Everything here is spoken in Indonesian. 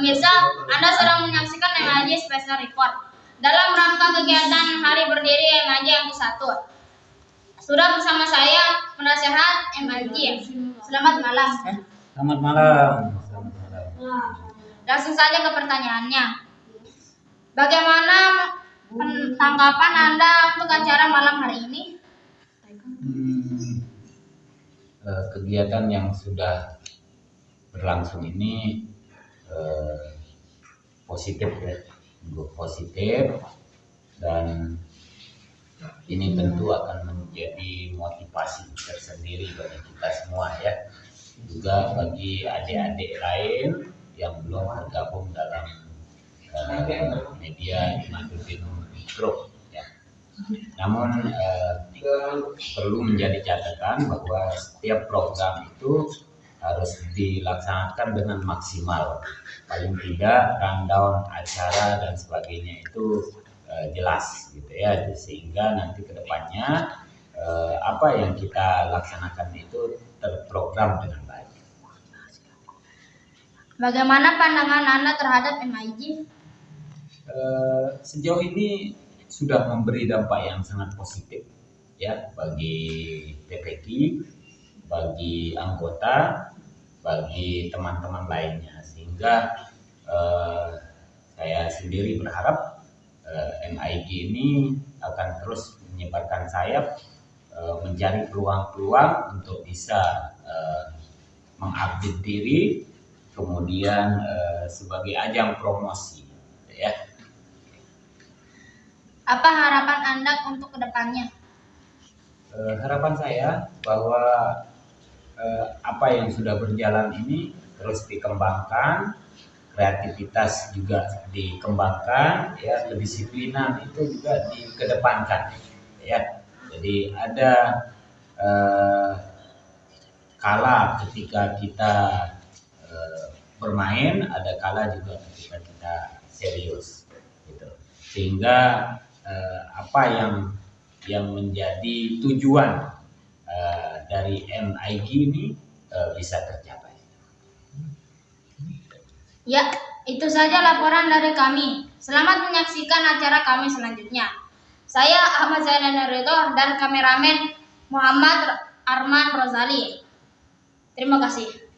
Pemirsa, Anda sedang menyaksikan MAJ Special Report dalam rangka kegiatan Hari Berdiri MAJ yang ke-1. Sudah bersama saya penasehat MAJ. Selamat malam. Selamat malam. Selamat malam. Langsung saja ke pertanyaannya. Bagaimana tanggapan Anda untuk acara malam hari ini? Hmm, eh, kegiatan yang sudah berlangsung ini eh, positif ya, positif dan ini tentu akan menjadi motivasi tersendiri bagi kita semua ya, juga bagi adik-adik lain yang belum bergabung dalam eh, media Imaduddin Group ya. Namun eh, perlu menjadi catatan bahwa setiap program itu harus dilaksanakan dengan maksimal. Paling tidak rundown acara dan sebagainya itu eh, jelas gitu ya, sehingga nanti ke depannya eh, apa yang kita laksanakan itu terprogram dengan baik. Bagaimana pandangan Anda terhadap MIJ? Eh, sejauh ini sudah memberi dampak yang sangat positif ya bagi TPQ, bagi anggota, bagi teman-teman lainnya sehingga eh, saya sendiri berharap eh, MIG ini akan terus menyebarkan sayap eh, mencari peluang-peluang untuk bisa eh, mengupdate diri kemudian eh, sebagai ajang promosi ya Apa harapan Anda untuk ke depannya? Eh, harapan saya bahwa eh, apa yang sudah berjalan ini terus dikembangkan, kreativitas juga dikembangkan, ya kedisiplinan itu juga dikedepankan, ya. Jadi ada eh, kala ketika kita eh, bermain, ada kala juga ketika kita serius, gitu. Sehingga eh, apa yang yang menjadi tujuan dari MIG ini eh, bisa tercapai. Ya, itu saja laporan dari kami. Selamat menyaksikan acara kami selanjutnya. Saya Ahmad Zainal Ridho dan kameramen Muhammad Arman Rozali. Terima kasih.